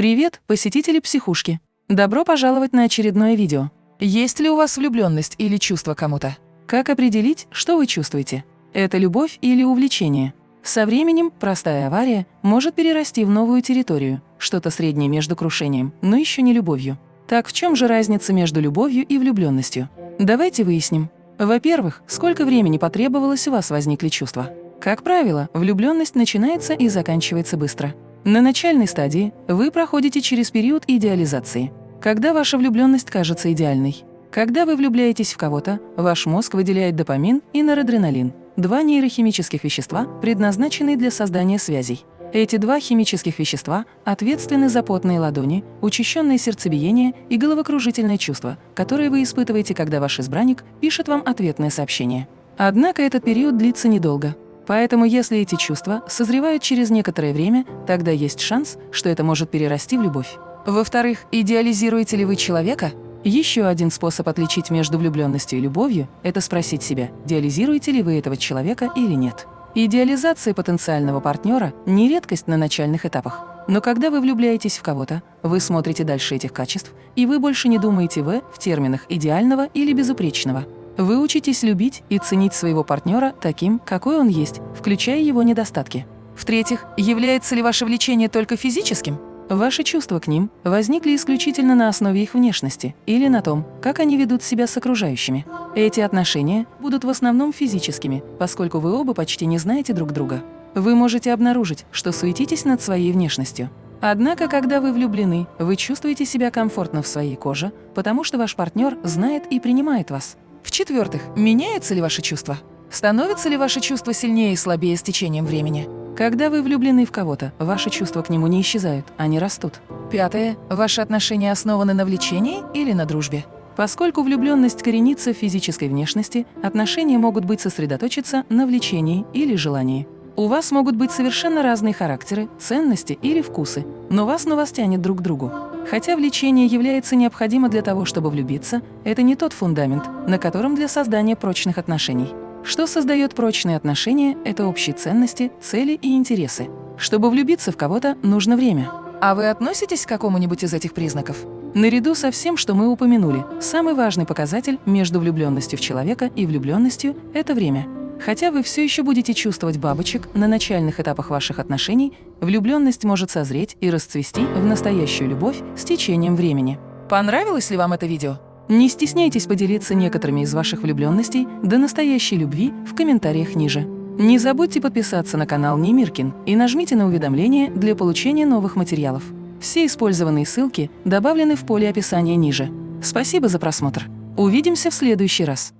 Привет, посетители психушки! Добро пожаловать на очередное видео. Есть ли у вас влюбленность или чувство кому-то? Как определить, что вы чувствуете? Это любовь или увлечение? Со временем простая авария может перерасти в новую территорию, что-то среднее между крушением, но еще не любовью. Так в чем же разница между любовью и влюбленностью? Давайте выясним. Во-первых, сколько времени потребовалось у вас возникли чувства? Как правило, влюбленность начинается и заканчивается быстро. На начальной стадии вы проходите через период идеализации, когда ваша влюбленность кажется идеальной. Когда вы влюбляетесь в кого-то, ваш мозг выделяет допамин и норадреналин – два нейрохимических вещества, предназначенные для создания связей. Эти два химических вещества ответственны за потные ладони, учащенное сердцебиение и головокружительное чувство, которые вы испытываете, когда ваш избранник пишет вам ответное сообщение. Однако этот период длится недолго. Поэтому если эти чувства созревают через некоторое время, тогда есть шанс, что это может перерасти в любовь. Во-вторых, идеализируете ли вы человека? Еще один способ отличить между влюбленностью и любовью – это спросить себя, идеализируете ли вы этого человека или нет. Идеализация потенциального партнера – не редкость на начальных этапах. Но когда вы влюбляетесь в кого-то, вы смотрите дальше этих качеств, и вы больше не думаете «в» в терминах идеального или безупречного. Вы учитесь любить и ценить своего партнера таким, какой он есть, включая его недостатки. В-третьих, является ли ваше влечение только физическим? Ваши чувства к ним возникли исключительно на основе их внешности или на том, как они ведут себя с окружающими. Эти отношения будут в основном физическими, поскольку вы оба почти не знаете друг друга. Вы можете обнаружить, что суетитесь над своей внешностью. Однако, когда вы влюблены, вы чувствуете себя комфортно в своей коже, потому что ваш партнер знает и принимает вас. В-четвертых, меняются ли ваши чувства? Становятся ли ваши чувства сильнее и слабее с течением времени? Когда вы влюблены в кого-то, ваши чувства к нему не исчезают, они растут. Пятое. Ваши отношения основаны на влечении или на дружбе? Поскольку влюбленность коренится в физической внешности, отношения могут быть сосредоточиться на влечении или желании. У вас могут быть совершенно разные характеры, ценности или вкусы, но вас на вас тянет друг к другу. Хотя влечение является необходимо для того, чтобы влюбиться, это не тот фундамент, на котором для создания прочных отношений. Что создает прочные отношения – это общие ценности, цели и интересы. Чтобы влюбиться в кого-то, нужно время. А вы относитесь к какому-нибудь из этих признаков? Наряду со всем, что мы упомянули, самый важный показатель между влюбленностью в человека и влюбленностью – это время. Хотя вы все еще будете чувствовать бабочек на начальных этапах ваших отношений, влюбленность может созреть и расцвести в настоящую любовь с течением времени. Понравилось ли вам это видео? Не стесняйтесь поделиться некоторыми из ваших влюбленностей до настоящей любви в комментариях ниже. Не забудьте подписаться на канал Немиркин и нажмите на уведомления для получения новых материалов. Все использованные ссылки добавлены в поле описания ниже. Спасибо за просмотр. Увидимся в следующий раз.